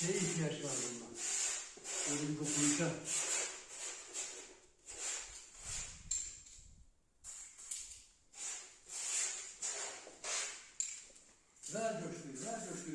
şeye ihtiyaç var bundan. Böyle bir dokunuşa. Ver coşkuyu, ver coşkuyu.